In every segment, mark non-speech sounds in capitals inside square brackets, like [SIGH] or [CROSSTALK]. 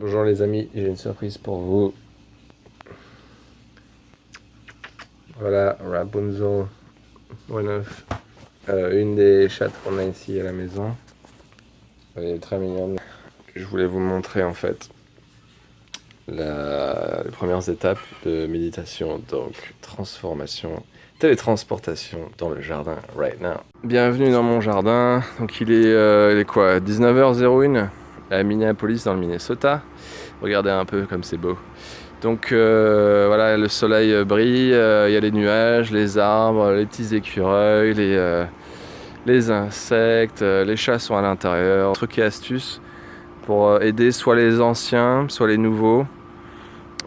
Bonjour les amis, j'ai une surprise pour vous. Voilà, Rapunzel, one euh, une des chattes qu'on a ici à la maison. Elle est très mignonne. Je voulais vous montrer en fait les premières étapes de méditation, donc transformation, télétransportation dans le jardin right now. Bienvenue dans mon jardin. Donc il est, euh, il est quoi? 19h01 à Minneapolis dans le Minnesota. Regardez un peu comme c'est beau. Donc euh, voilà, le soleil brille, euh, il y a les nuages, les arbres, les petits écureuils, les, euh, les insectes, les chats sont à l'intérieur. Truc et astuce pour aider soit les anciens, soit les nouveaux,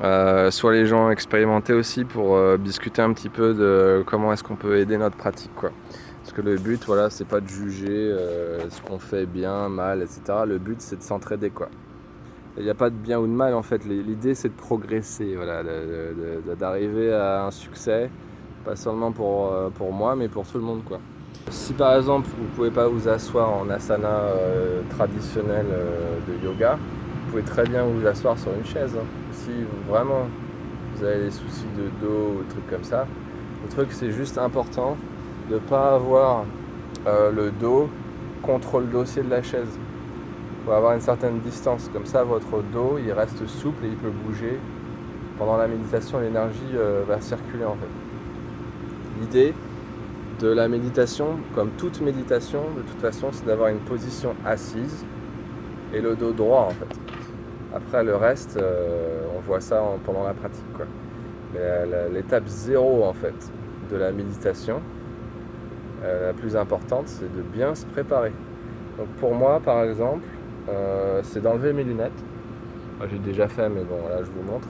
soit les gens expérimentés aussi pour discuter un petit peu de comment est-ce qu'on peut aider notre pratique. Quoi. Parce que le but, voilà, c'est pas de juger ce qu'on fait bien, mal, etc. Le but, c'est de s'entraider, quoi. Il n'y a pas de bien ou de mal en fait, l'idée c'est de progresser, voilà, d'arriver à un succès, pas seulement pour, euh, pour moi mais pour tout le monde quoi. Si par exemple vous ne pouvez pas vous asseoir en asana euh, traditionnel euh, de yoga, vous pouvez très bien vous asseoir sur une chaise. Hein. Si vraiment vous avez des soucis de dos ou des trucs comme ça, le truc c'est juste important de ne pas avoir le dos contre le dossier de la chaise faut avoir une certaine distance. Comme ça, votre dos, il reste souple et il peut bouger. Pendant la méditation, l'énergie euh, va circuler en fait. L'idée de la méditation, comme toute méditation, de toute façon, c'est d'avoir une position assise et le dos droit en fait. Après, le reste, euh, on voit ça pendant la pratique. L'étape zéro en fait de la méditation, euh, la plus importante, c'est de bien se préparer. Donc pour moi, par exemple, euh, c'est d'enlever mes lunettes. J'ai déjà fait, mais bon, là je vous montre.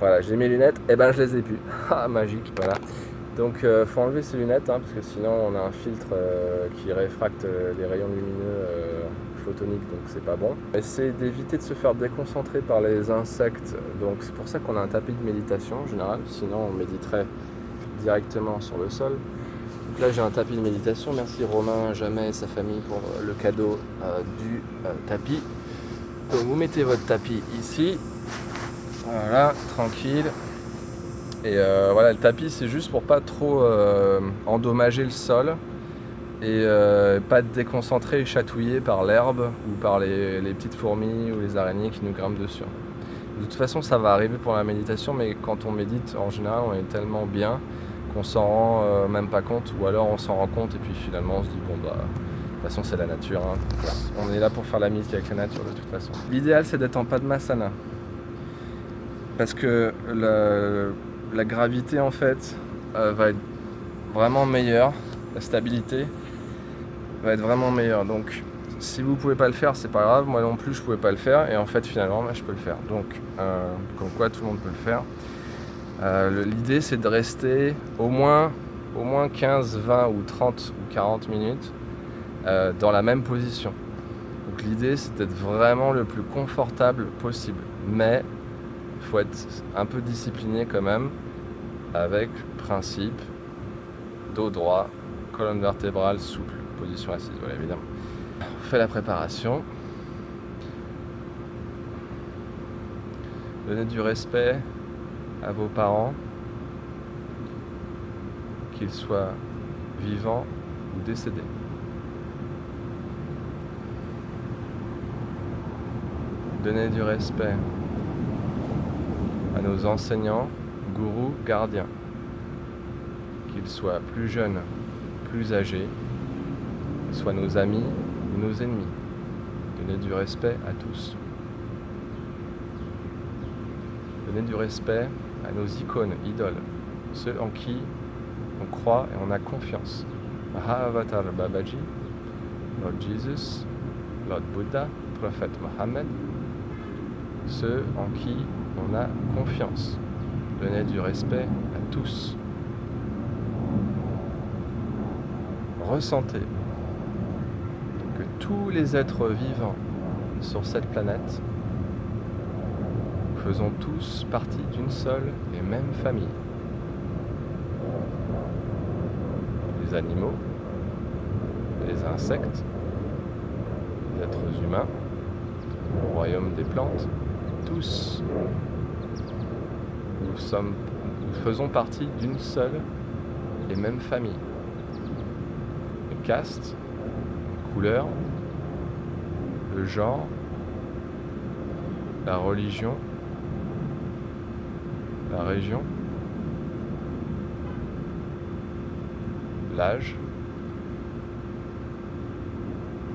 Voilà, j'ai mes lunettes, et ben je les ai plus. [LAUGHS] Ah, magique, voilà. Donc euh, faut enlever ces lunettes, hein, parce que sinon on a un filtre euh, qui réfracte les rayons lumineux photoniques, donc c'est pas bon. Essayez d'éviter de se faire déconcentrer par les insectes, donc c'est pour ça qu'on a un tapis de méditation en général, sinon on méditerait directement sur le sol là j'ai un tapis de méditation. Merci Romain, Jamais et sa famille pour euh, le cadeau euh, du euh, tapis. Donc vous mettez votre tapis ici. Voilà, tranquille. Et voilà, le tapis c'est juste pour pas trop endommager le sol et pas être déconcentré et chatouillé par l'herbe ou par les, les, petites fourmis ou les araignées qui nous grimpent dessus. De toute façon ça va arriver pour la méditation mais quand on médite en général on est tellement bien qu'on s'en rend euh, même pas compte, ou alors on s'en rend compte et puis finalement on se dit bon bah de toute façon c'est la nature, hein. on est là pour faire la mise avec la nature de toute façon. L'idéal c'est d'être en Padmasana, parce que la, gravité en fait euh, va être vraiment meilleure, la stabilité va être vraiment meilleure, donc si vous pouvez pas le faire c'est pas grave, moi non plus je pouvais pas le faire et en fait finalement je peux le faire, donc euh, comme quoi tout le monde peut le faire. Euh, l'idée c'est de rester au moins, au moins 15, 20 ou 30 ou 40 minutes euh, dans la même position. Donc l'idée c'est d'être vraiment le plus confortable possible. Mais il faut être un peu discipliné quand même avec principe, dos droit, colonne vertébrale souple, position assise, voilà évidemment. On fait la préparation. Donnez du respect à vos parents, qu'ils soient vivants ou décédés. Donnez du respect à nos enseignants, gourous, gardiens, qu'ils soient plus jeunes, plus âgés, soient nos amis ou nos ennemis. Donnez du respect à tous. Donnez du respect à nos icônes, idoles, ceux en qui on croit et on a confiance. Mahavatar Babaji, Lord Jesus, Lord Buddha, Prophète Mohammed, ceux en qui on a confiance. Donnez du respect à tous. Ressentez que tous les êtres vivants sur cette planète faisons tous partie d'une seule et même famille. Les animaux, les insectes, les êtres humains, au royaume des plantes, tous, nous faisons partie d'une seule et même famille. Le caste, la couleur, le genre, la religion, la région, l'âge,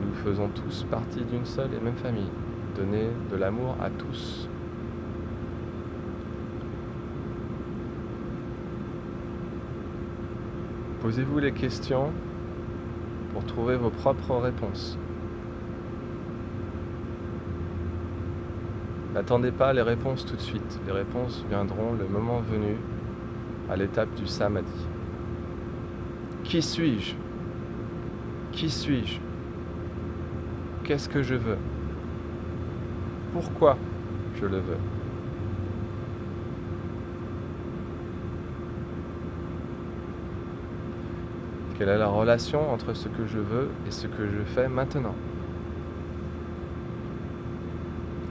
nous faisons tous partie d'une seule et même famille. Donnez de l'amour à tous. Posez-vous les questions pour trouver vos propres réponses. N'attendez pas les réponses tout de suite. Les réponses viendront le moment venu à l'étape du samadhi. Qui suis-je? Qui suis-je? Qu'est-ce que je veux? Pourquoi je le veux? Quelle est la relation entre ce que je veux et ce que je fais maintenant?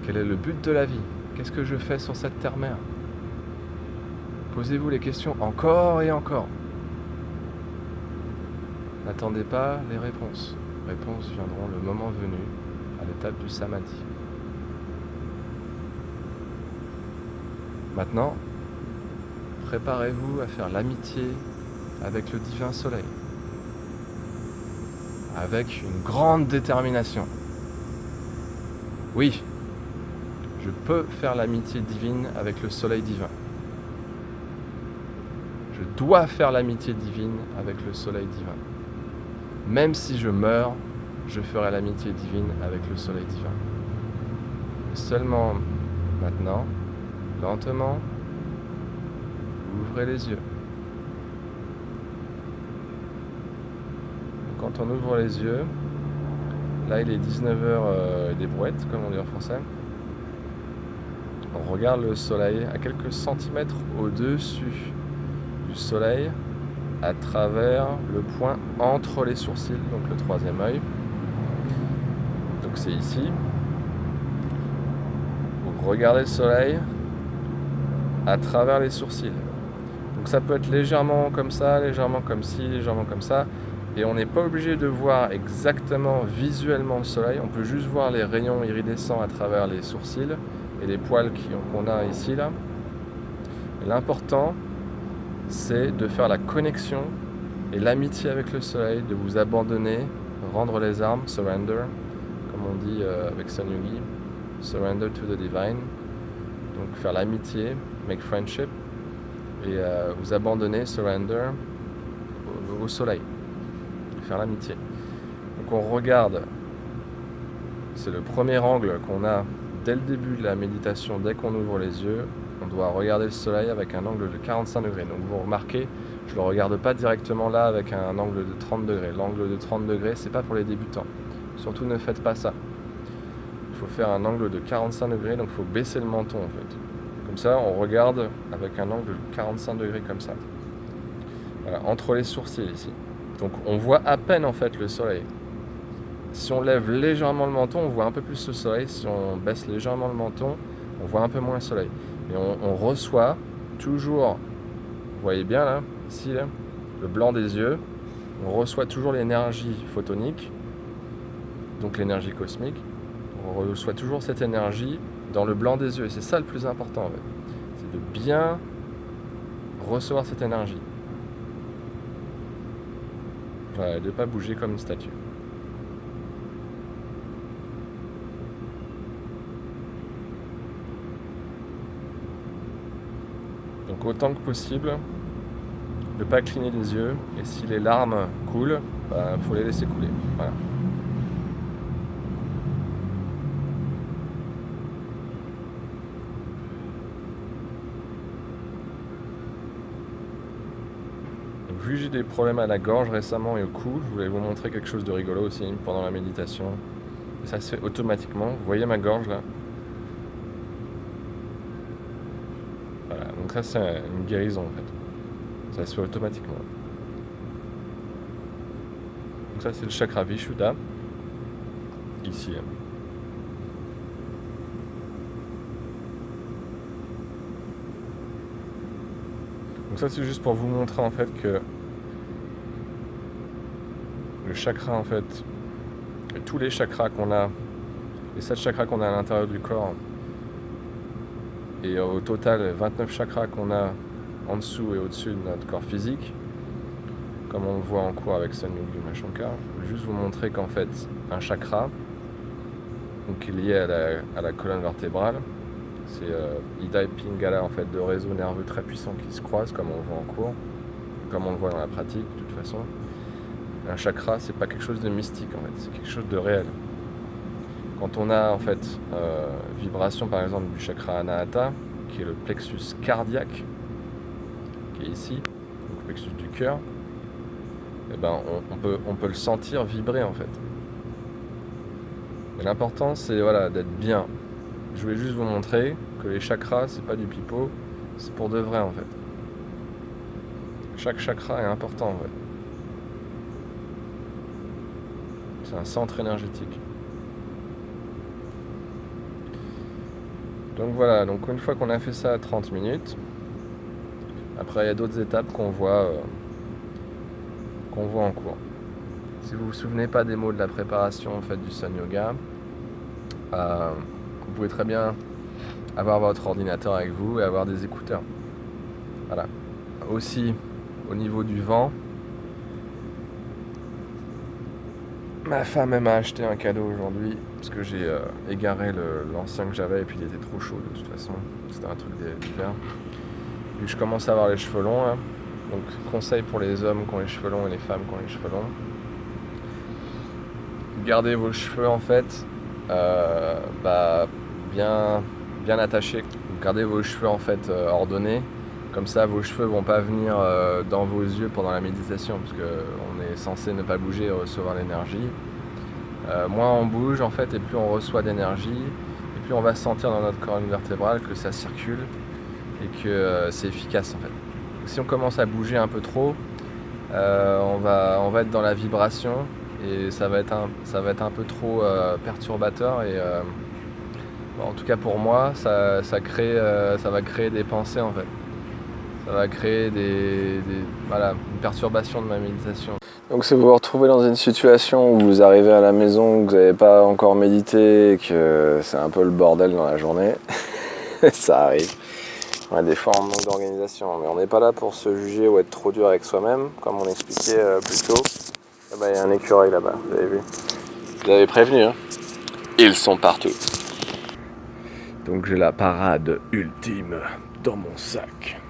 Quel est le but de la vie? Qu'est-ce que je fais sur cette terre-mère? Posez-vous les questions encore et encore. N'attendez pas les réponses. Les réponses viendront le moment venu, à l'étape du samadhi. Maintenant, préparez-vous à faire l'amitié avec le divin soleil, avec une grande détermination. Oui, je peux faire l'amitié divine avec le soleil divin. Je dois faire l'amitié divine avec le soleil divin. Même si je meurs, je ferai l'amitié divine avec le soleil divin. Seulement maintenant, lentement, ouvrez les yeux. Quand on ouvre les yeux, là il est 19h euh, des brouettes, comme on dit en français. On regarde le soleil à quelques centimètres au-dessus du soleil à travers le point entre les sourcils, donc le troisième œil. Donc c'est ici. Vous regardez le soleil à travers les sourcils. Donc ça peut être légèrement comme ça, légèrement comme ci, légèrement comme ça. Et on n'est pas obligé de voir exactement visuellement le soleil, on peut juste voir les rayons iridescents à travers les sourcils et les poils qu'on a ici là. L'important, c'est de faire la connexion et l'amitié avec le soleil, de vous abandonner, rendre les armes, surrender, comme on dit euh, avec Sun Yugi, surrender to the divine. Donc faire l'amitié, make friendship, et euh, vous abandonner, surrender au, au soleil, faire l'amitié. Donc on regarde, c'est le premier angle qu'on a dès le début de la méditation, dès qu'on ouvre les yeux, on doit regarder le soleil avec un angle de 45 degrés. Donc vous remarquez, je ne le regarde pas directement là avec un angle de 30 degrés. L'angle de 30 degrés, c'est pas pour les débutants. Surtout ne faites pas ça. Il faut faire un angle de 45 degrés, donc il faut baisser le menton en fait. Comme ça, on regarde avec un angle de 45 degrés comme ça. Voilà, entre les sourcils ici. Donc on voit à peine en fait le soleil. Si on lève légèrement le menton, on voit un peu plus le soleil. Si on baisse légèrement le menton, on voit un peu moins le soleil. Et on, reçoit toujours, vous voyez bien là, ici, le blanc des yeux, on reçoit toujours l'énergie photonique, donc l'énergie cosmique, on reçoit toujours cette énergie dans le blanc des yeux. Et c'est ça le plus important en fait. C'est de bien recevoir cette énergie. Voilà, de ne pas bouger comme une statue. Donc autant que possible, ne pas cligner les yeux. Et si les larmes coulent, il bah, faut les laisser couler. Vu que j'ai des problèmes à la gorge récemment et au cou, je voulais vous montrer quelque chose de rigolo aussi pendant la méditation. Et ça se fait automatiquement. Vous voyez ma gorge là? Voilà, donc ça c'est une guérison en fait. Ça se fait automatiquement. Donc ça c'est le chakra Vishuddha. Ici. Hein. Donc ça c'est juste pour vous montrer en fait que le chakra en fait, tous les chakras qu'on a, les sept chakras qu'on a à l'intérieur du corps, et au total 29 chakras qu'on a en dessous et au-dessus de notre corps physique, comme on le voit en cours avec Sanyogyu Mashankar, je vais juste vous montrer qu'en fait un chakra, donc lié à la, colonne vertébrale, c'est euh, Ida et Pingala en fait, de réseaux nerveux très puissants qui se croisent comme on le voit en cours, comme on le voit dans la pratique de toute façon. Un chakra, c'est pas quelque chose de mystique en fait, c'est quelque chose de réel. Quand on a en fait euh, vibration par exemple du chakra Anahata, qui est le plexus cardiaque, qui est ici, le plexus du cœur, eh ben, on, peut, le sentir vibrer en fait. L'important c'est voilà, d'être bien, je voulais juste vous montrer que les chakras, c'est pas du pipeau, c'est pour de vrai en fait. Chaque chakra est important en fait. C'est un centre énergétique. Donc voilà, donc une fois qu'on a fait ça à 30 minutes, après il y a d'autres étapes qu'on voit, euh, voit en cours. Si vous vous souvenez pas des mots de la préparation du Sun Yoga, euh, vous pouvez très bien avoir votre ordinateur avec vous et avoir des écouteurs. Voilà. Aussi, au niveau du vent, ma femme m'a acheté un cadeau aujourd'hui parce que j'ai euh, égaré l'ancien que j'avais et puis il était trop chaud de toute façon. C'était un truc d'hiver. Vu je commence à avoir les cheveux longs, hein. donc conseil pour les hommes qui ont les cheveux longs et les femmes qui ont les cheveux longs. Gardez vos cheveux en fait euh, bah, bien, bien attachés. Gardez vos cheveux en fait euh, ordonnés. Comme ça, vos cheveux vont pas venir dans vos yeux pendant la méditation, censé ne pas bouger et recevoir l'énergie. moins on bouge en fait, et plus on reçoit d'énergie, et plus on va sentir dans notre colonne vertébrale que ça circule et que c'est efficace en fait. Si on commence à bouger un peu trop, on, va, on va être dans la vibration et ça va être un, ça va être un peu trop euh, perturbateur et euh, en tout cas pour moi ça, crée, euh, ça va créer des pensées en fait ça va créer des, voilà, une perturbation de ma méditation donc si vous vous retrouvez dans une situation où vous arrivez à la maison, que vous n'avez pas encore médité et que c'est un peu le bordel dans la journée, [LAUGHS] ça arrive. Ouais, des fois on manque d'organisation, mais on n'est pas là pour se juger ou être trop dur avec soi-même, comme on expliquait plus tôt. Ah bah, il y a un écureuil là-bas, vous avez vu. Je l'avais prévenu, hein. Ils sont partout. Donc j'ai la parade ultime dans mon sac.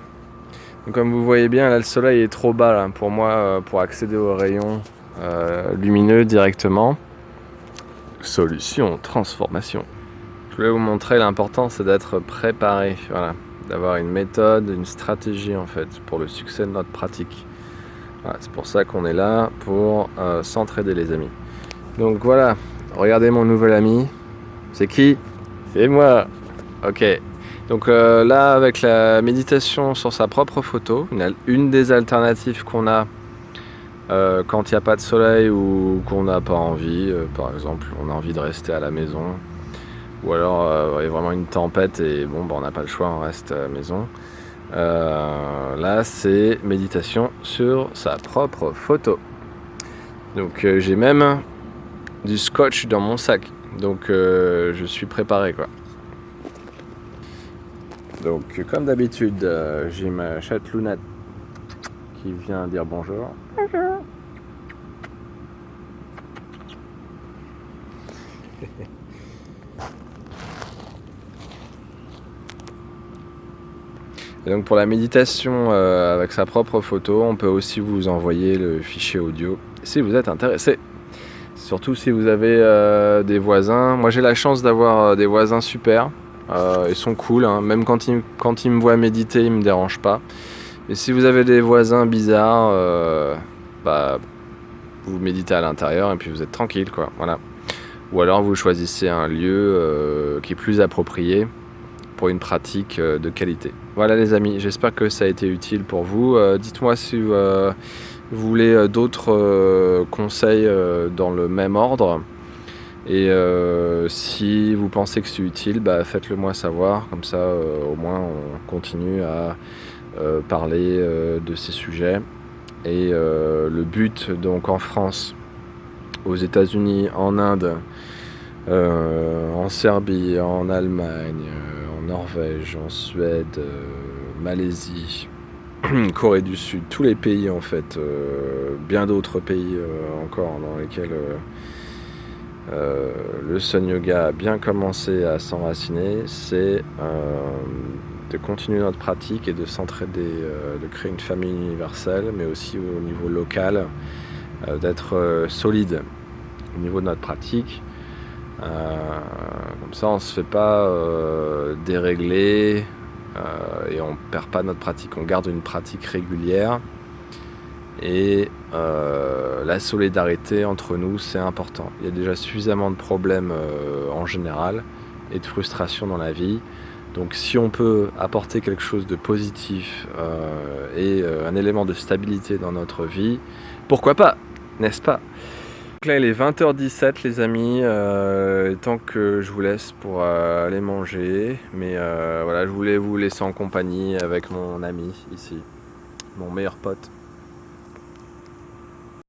Comme vous voyez bien, là le soleil est trop bas pour moi euh, pour accéder aux rayons euh, lumineux directement. Solution, transformation. Je voulais vous montrer l'important c'est d'être préparé, d'avoir une méthode, une stratégie en fait pour le succès de notre pratique c'est pour ça qu'on est là, pour euh, s'entraider les amis. Donc voilà, regardez mon nouvel ami. C'est qui? C'est moi Ok. Donc euh, là, avec la méditation sur sa propre photo, une, des alternatives qu'on a euh, quand il n'y a pas de soleil ou qu'on n'a pas envie, par exemple, on a envie de rester à la maison, ou alors il y a vraiment une tempête et bon, bah, on n'a pas le choix, on reste à la maison. Euh, là, c'est méditation sur sa propre photo. Donc, euh, j'ai même du scotch dans mon sac. Donc, euh, je suis préparé, quoi. Donc, comme d'habitude, j'ai ma chatte Lunette qui vient dire bonjour. Bonjour. Et donc pour la méditation euh, avec sa propre photo, on peut aussi vous envoyer le fichier audio si vous êtes intéressé. Surtout si vous avez euh, des voisins. Moi j'ai la chance d'avoir euh, des voisins super. Ils sont cool, hein. même quand ils, quand ils me voient méditer, ils me dérangent pas. Et si vous avez des voisins bizarres, bah, vous méditez à l'intérieur et puis vous êtes tranquille quoi. Voilà. Ou alors vous choisissez un lieu qui est plus approprié pour une pratique de qualité. Voilà les amis, j'espère que ça a été utile pour vous. Euh, dites-moi si euh, vous voulez euh, d'autres conseils dans le même ordre. Et si vous pensez que c'est utile, bah, faites-le moi savoir. Comme ça, au moins, on continue à parler de ces sujets. Et le but donc en France, aux États-Unis, en Inde, en Serbie, en Allemagne, en Norvège, en Suède, Malaisie, [CLEARS THROAT] Corée du Sud, tous les pays en fait, bien d'autres pays encore dans lesquels euh, le Sun Yoga a bien commencé à s'enraciner, c'est euh, de continuer notre pratique et de s'entraider, euh, de créer une famille universelle, mais aussi au niveau local, d'être solide au niveau de notre pratique. comme ça, on ne se fait pas dérégler et on ne perd pas notre pratique. On garde une pratique régulière et la solidarité entre nous, c'est important. Il y a déjà suffisamment de problèmes euh, en général et de frustration dans la vie. Donc si on peut apporter quelque chose de positif euh, et un élément de stabilité dans notre vie, pourquoi pas, n'est-ce pas? Donc là il est 20h17 les amis, tant que je vous laisse pour aller manger. Mais voilà, je voulais vous laisser en compagnie avec mon ami ici, mon meilleur pote.